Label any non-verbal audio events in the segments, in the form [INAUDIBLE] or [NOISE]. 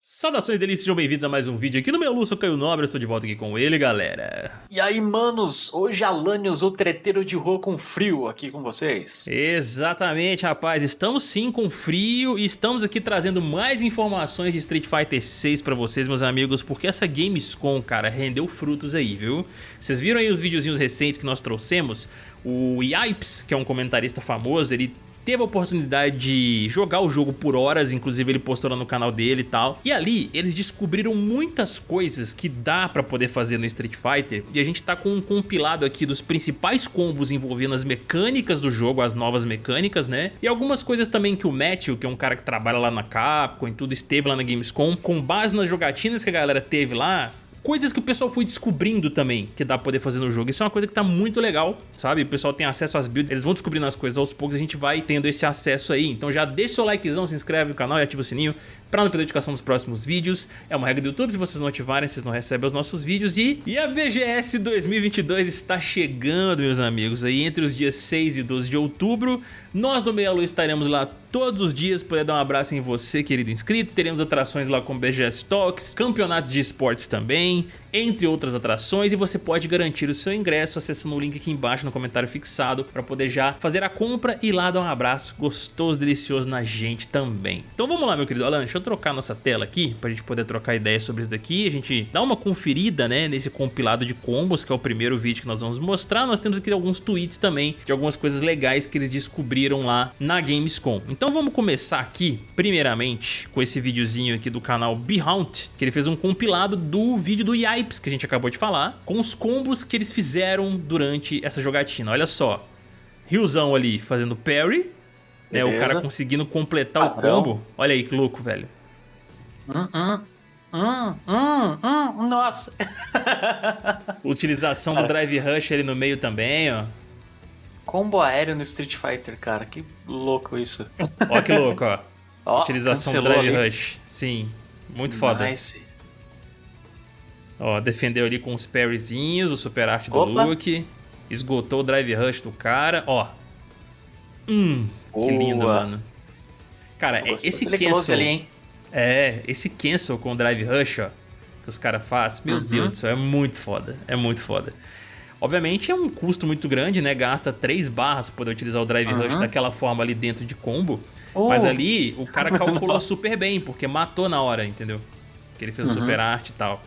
Saudações delícias, sejam bem-vindos a mais um vídeo aqui no meu sou Caio Nobre, estou de volta aqui com ele, galera. E aí, manos, hoje Alanios, o treteiro de rua com frio, aqui com vocês. Exatamente, rapaz, estamos sim com frio e estamos aqui trazendo mais informações de Street Fighter 6 pra vocês, meus amigos, porque essa Gamescom, cara, rendeu frutos aí, viu? Vocês viram aí os videozinhos recentes que nós trouxemos? O Yipes, que é um comentarista famoso, ele teve a oportunidade de jogar o jogo por horas, inclusive ele postou lá no canal dele e tal. E ali eles descobriram muitas coisas que dá pra poder fazer no Street Fighter e a gente tá com um compilado aqui dos principais combos envolvendo as mecânicas do jogo, as novas mecânicas, né? E algumas coisas também que o Matthew, que é um cara que trabalha lá na Capcom e tudo, esteve lá na Gamescom, com base nas jogatinas que a galera teve lá, coisas que o pessoal foi descobrindo também que dá pra poder fazer no jogo. Isso é uma coisa que tá muito legal, sabe? O pessoal tem acesso às builds, eles vão descobrindo as coisas aos poucos, a gente vai tendo esse acesso aí. Então já deixa seu likezão, se inscreve no canal e ativa o sininho pra não perder a notificação dos próximos vídeos. É uma regra do YouTube, se vocês não ativarem, vocês não recebem os nossos vídeos. E, e a BGS 2022 está chegando, meus amigos, aí entre os dias 6 e 12 de outubro. Nós do Meia Lua estaremos lá todos os dias, poder dar um abraço em você, querido inscrito. Teremos atrações lá com BGS Talks, campeonatos de esportes também, entre outras atrações. E você pode garantir o seu ingresso acessando o link aqui embaixo no comentário fixado para poder já fazer a compra e lá dar um abraço gostoso, delicioso na gente também. Então vamos lá, meu querido Alan, deixa eu trocar nossa tela aqui pra gente poder trocar ideias sobre isso daqui. A gente dá uma conferida, né, nesse compilado de combos, que é o primeiro vídeo que nós vamos mostrar. Nós temos aqui alguns tweets também de algumas coisas legais que eles descobriram lá na Gamescom. Então vamos começar aqui, primeiramente, com esse videozinho aqui do canal Behaunt, que ele fez um compilado do vídeo do Yipes, que a gente acabou de falar, com os combos que eles fizeram durante essa jogatina. Olha só, Riozão ali fazendo parry, né, o cara conseguindo completar Padrão. o combo. Olha aí que louco, velho. Hum, hum. Hum, hum, hum, nossa. [LAUGHS] Utilização do Drive Rush ali no meio também, ó. Combo aéreo no Street Fighter, cara. Que louco isso. Ó que louco, ó. [LAUGHS] ó Utilização do Drive ali. Rush. Sim, muito foda. Nice. Ó, defendeu ali com os parryzinhos, o super arte do Opa. Luke. Esgotou o Drive Rush do cara. Ó. Hum, Boa. que lindo, mano. Cara, esse cancel... Ali, hein? É, esse cancel com o Drive Rush, ó, que os caras fazem, meu uhum. Deus do céu, é muito foda, é muito foda. Obviamente é um custo muito grande, né? Gasta 3 barras pra poder utilizar o Drive uhum. Rush daquela forma ali dentro de combo. Oh. Mas ali o cara [LAUGHS] calculou super bem, porque matou na hora, entendeu? Que ele fez uhum. super arte e tal.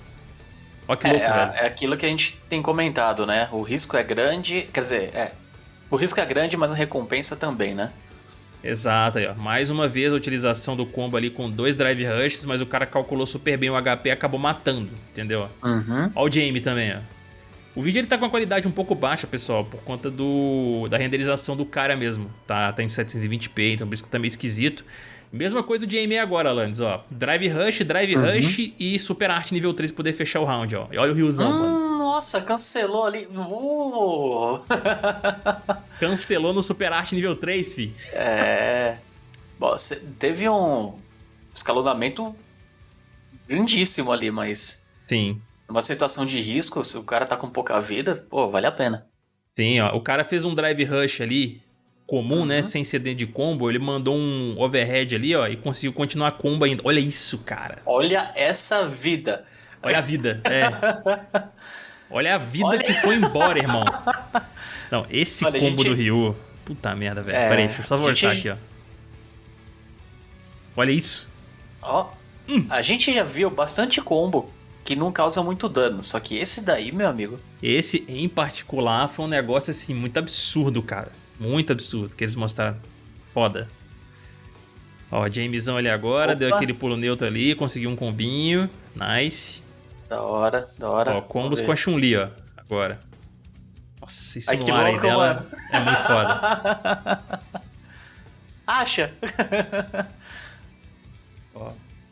Olha que é, louco, velho. É aquilo que a gente tem comentado, né? O risco é grande, quer dizer, é. O risco é grande, mas a recompensa também, né? Exato, aí, ó. mais uma vez a utilização do combo ali com dois Drive Rushes, mas o cara calculou super bem o HP e acabou matando, entendeu? Uhum. Olha o Jamie também, ó. O vídeo ele tá com uma qualidade um pouco baixa, pessoal, por conta do da renderização do cara mesmo. Tá, tá em 720p, então por isso que tá meio esquisito. Mesma coisa do Jamie agora, Alanis, ó. Drive Rush, Drive uhum. Rush e Super Art nível 3 pra poder fechar o round, ó. E olha o riozão, hum, mano. Nossa, cancelou ali. Uh. [LAUGHS] cancelou no Super Art nível 3, fi. É. Bom, teve um escalonamento grandíssimo ali, mas. Sim. Uma situação de risco, se o cara tá com pouca vida, pô, vale a pena. Sim, ó. O cara fez um drive rush ali, comum, né, uhum. né? Sem CD de combo. Ele mandou um overhead ali, ó, e conseguiu continuar a combo ainda. Olha isso, cara. Olha essa vida. Olha a vida, é. [LAUGHS] Olha a vida Olha... que foi embora, irmão. [LAUGHS] Não, esse Olha, combo gente... do Ryu. Puta merda, velho. É... Pera aí, deixa eu só voltar gente... aqui, ó. Olha isso. Ó, hum. a gente já viu bastante combo que não causa muito dano. Só que esse daí, meu amigo. Esse em particular foi um negócio assim muito absurdo, cara. Muito absurdo que eles mostraram. Foda. Ó, Jamesão ali agora, Opa. deu aquele pulo neutro ali, conseguiu um combinho. Nice. Da hora, da hora. Ó, combos com a Chun-Li, ó, agora. Nossa, isso Ai, no ar aí dela mano. é muito foda. [LAUGHS] Acha? ó,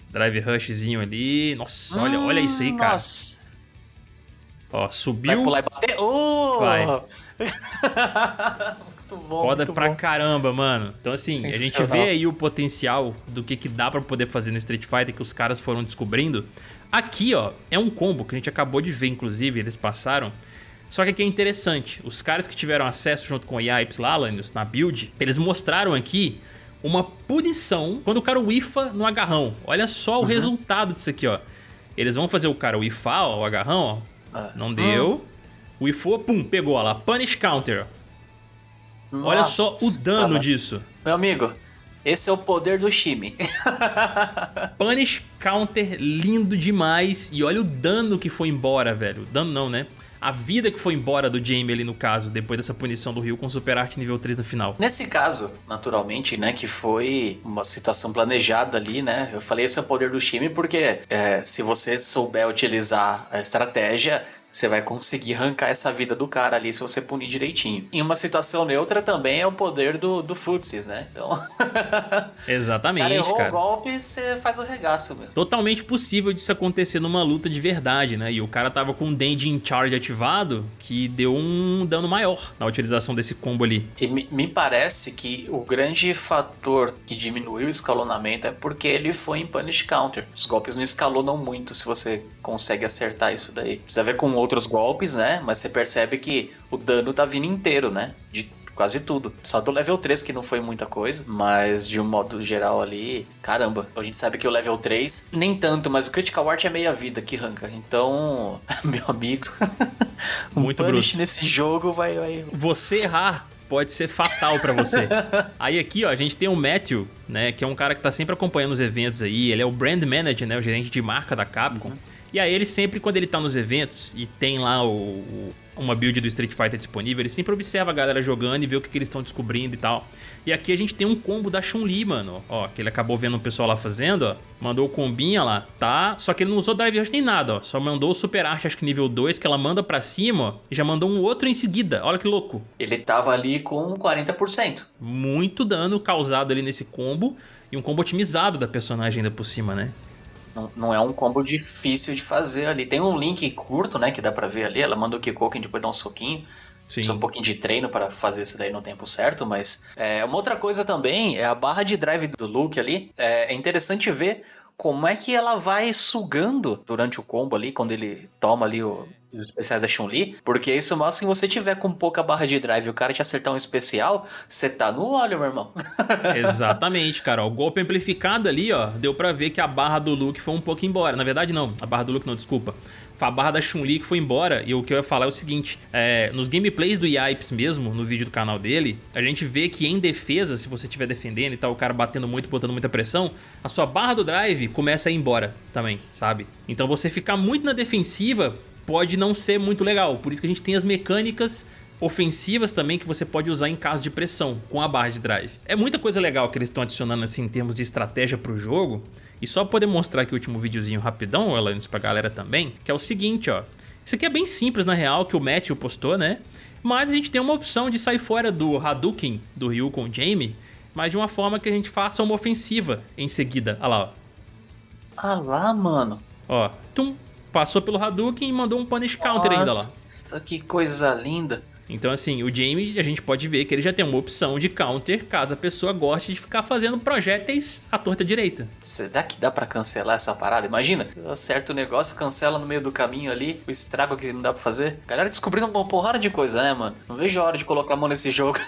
drive rushzinho ali. Nossa, olha, hum, olha isso aí, cara. Nossa. Ó, subiu. Vai pular e bater? Uh! Vai. [LAUGHS] muito bom. Foda muito pra bom. caramba, mano. Então, assim, a gente vê aí o potencial do que, que dá pra poder fazer no Street Fighter que os caras foram descobrindo. Aqui, ó, é um combo que a gente acabou de ver, inclusive, eles passaram. Só que aqui é interessante, os caras que tiveram acesso junto com o Yipes lá, na build, eles mostraram aqui uma punição quando o cara whiffa no agarrão. Olha só o uhum. resultado disso aqui, ó. Eles vão fazer o cara whiffar, ó, o agarrão, ó. Ah. Não deu. Uhum. Whiffou, pum, pegou, ó lá. Punish counter. Nossa, Olha só o dano cara. disso. Meu amigo, esse é o poder do Shime. [LAUGHS] Punish counter lindo demais. E olha o dano que foi embora, velho. Dano não, né? A vida que foi embora do Jamie ali no caso, depois dessa punição do Rio com Super Art nível 3 no final. Nesse caso, naturalmente, né, que foi uma situação planejada ali, né, eu falei esse é o poder do time porque é, se você souber utilizar a estratégia, você vai conseguir arrancar essa vida do cara ali se você punir direitinho. Em uma situação neutra também é o poder do, do Futsis, né? Então. [LAUGHS] Exatamente. cara errou cara. o golpe, você faz o regaço, meu. Totalmente possível disso acontecer numa luta de verdade, né? E o cara tava com o Dandy in Charge ativado, que deu um dano maior na utilização desse combo ali. E me, me parece que o grande fator que diminuiu o escalonamento é porque ele foi em Punish Counter. Os golpes não escalonam muito se você consegue acertar isso daí. Precisa ver com outros golpes, né? Mas você percebe que o dano tá vindo inteiro, né? De quase tudo. Só do level 3 que não foi muita coisa, mas de um modo geral ali, caramba. A gente sabe que o level 3 nem tanto, mas o Critical Art é meia vida que arranca. Então, [LAUGHS] meu amigo, [LAUGHS] muito bruto nesse jogo vai, vai Você errar pode ser fatal para você. [LAUGHS] aí aqui, ó, a gente tem o Matthew, né, que é um cara que tá sempre acompanhando os eventos aí, ele é o brand manager, né, o gerente de marca da Capcom. Uhum. E aí ele sempre, quando ele tá nos eventos e tem lá o, o, uma build do Street Fighter disponível, ele sempre observa a galera jogando e vê o que, que eles estão descobrindo e tal. E aqui a gente tem um combo da Chun-Li, mano. Ó, que ele acabou vendo o pessoal lá fazendo, ó. Mandou o combinha lá, tá? Só que ele não usou Drive Rush nem nada, ó. Só mandou o Super Arte, acho que nível 2, que ela manda pra cima, ó. E já mandou um outro em seguida. Olha que louco. Ele tava ali com 40%. Muito dano causado ali nesse combo. E um combo otimizado da personagem ainda por cima, né? Não, não, é um combo difícil de fazer ali. Tem um link curto, né, que dá pra ver ali. Ela manda o Kikoken depois dá um soquinho. Sim. Precisa um pouquinho de treino para fazer isso daí no tempo certo, mas é, uma outra coisa também é a barra de drive do Luke ali. É, é interessante ver como é que ela vai sugando durante o combo ali, quando ele toma ali o, os especiais da Chun-Li, porque isso mostra que você tiver com pouca barra de drive e o cara te acertar um especial, você tá no óleo, meu irmão. [LAUGHS] Exatamente, cara. O golpe amplificado ali, ó, deu pra ver que a barra do Luke foi um pouco embora. Na verdade, não. A barra do Luke não, desculpa. A barra da Chun-Li que foi embora. E o que eu ia falar é o seguinte, é, nos gameplays do Yipes mesmo, no vídeo do canal dele, a gente vê que em defesa, se você estiver defendendo e tal, o cara batendo muito, botando muita pressão, a sua barra do drive começa a ir embora também, sabe? Então você ficar muito na defensiva pode não ser muito legal. Por isso que a gente tem as mecânicas ofensivas também que você pode usar em caso de pressão com a barra de drive. É muita coisa legal que eles estão adicionando assim em termos de estratégia para o jogo. E só poder mostrar aqui o último videozinho rapidão, Alanis, pra galera também, que é o seguinte, ó. Isso aqui é bem simples na real, que o Matthew postou, né? Mas a gente tem uma opção de sair fora do Hadouken do Ryu com o Jamie, mas de uma forma que a gente faça uma ofensiva em seguida. Olha lá, ó. Ah lá, mano. Ó, tum, passou pelo Hadouken e mandou um punish counter Nossa, ainda lá. Nossa, que coisa linda. Então assim, o Jamie a gente pode ver que ele já tem uma opção de counter caso a pessoa goste de ficar fazendo projéteis à torta direita. Será que dá para cancelar essa parada? Imagina, acerta o negócio, cancela no meio do caminho ali, o estrago que não dá pra fazer. Galera descobrindo uma porrada de coisa, né, mano? Não vejo a hora de colocar a mão nesse jogo.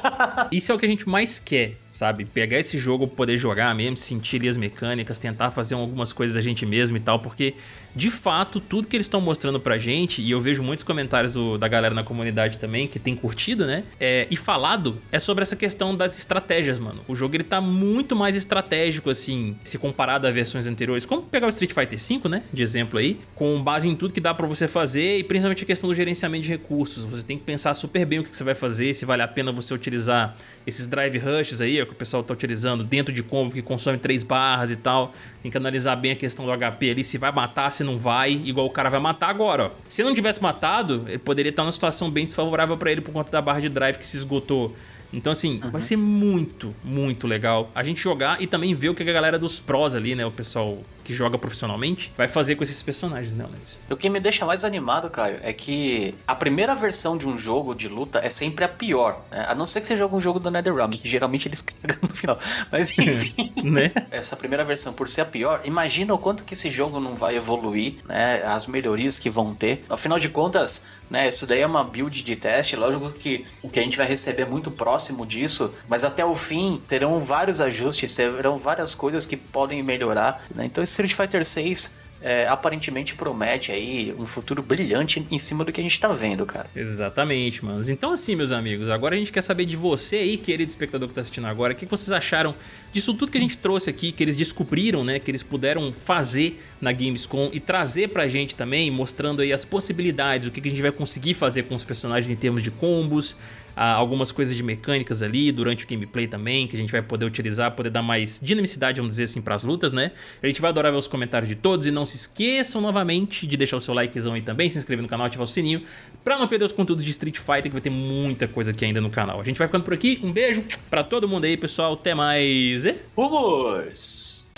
[LAUGHS] Isso é o que a gente mais quer, sabe? Pegar esse jogo, poder jogar mesmo, sentir ali as mecânicas, tentar fazer algumas coisas a gente mesmo e tal, porque de fato, tudo que eles estão mostrando pra gente, e eu vejo muitos comentários do, da galera na comunidade também, que tem curtido, né? É, e falado, é sobre essa questão das estratégias, mano. O jogo ele tá muito mais estratégico, assim, se comparado a versões anteriores. Como pegar o Street Fighter V, né? De exemplo aí, com base em tudo que dá pra você fazer, e principalmente a questão do gerenciamento de recursos. Você tem que pensar super bem o que você vai fazer, se vale a pena você utilizar esses drive rushes aí, ó, que o pessoal tá utilizando dentro de combo, que consome 3 barras e tal. Tem que analisar bem a questão do HP ali, se vai matar, se não vai, igual o cara vai matar agora, ó. Se não tivesse matado, ele poderia estar numa situação bem desfavorável para ele por conta da barra de drive que se esgotou. Então, assim, uhum. vai ser muito, muito legal a gente jogar e também ver o que a galera dos pros ali, né? O pessoal que joga profissionalmente, vai fazer com esses personagens, né, Alex? O que me deixa mais animado, Caio, é que a primeira versão de um jogo de luta é sempre a pior, né? A não ser que seja algum jogo do NetherRealm, que geralmente eles [LAUGHS] cagam no final. Mas [LAUGHS] enfim, né? essa primeira versão por ser a pior, imagina o quanto que esse jogo não vai evoluir, né? As melhorias que vão ter. Afinal de contas, né? Isso daí é uma build de teste, lógico que o que a gente vai receber é muito próximo disso, mas até o fim terão vários ajustes, terão várias coisas que podem melhorar, né? Então Street Fighter 6 é, aparentemente promete aí um futuro brilhante em cima do que a gente tá vendo, cara. Exatamente, manos. Então assim, meus amigos, agora a gente quer saber de você aí, querido espectador que tá assistindo agora, o que vocês acharam disso tudo que a gente trouxe aqui, que eles descobriram, né, que eles puderam fazer na Gamescom e trazer pra gente também, mostrando aí as possibilidades, o que a gente vai conseguir fazer com os personagens em termos de combos, algumas coisas de mecânicas ali durante o gameplay também, que a gente vai poder utilizar, poder dar mais dinamicidade, vamos dizer assim, para as lutas, né? A gente vai adorar ver os comentários de todos e não se esqueçam novamente de deixar o seu likezão aí também, se inscrever no canal, ativar o sininho, para não perder os conteúdos de Street Fighter, que vai ter muita coisa aqui ainda no canal. A gente vai ficando por aqui, um beijo para todo mundo aí, pessoal, até mais e... Vamos!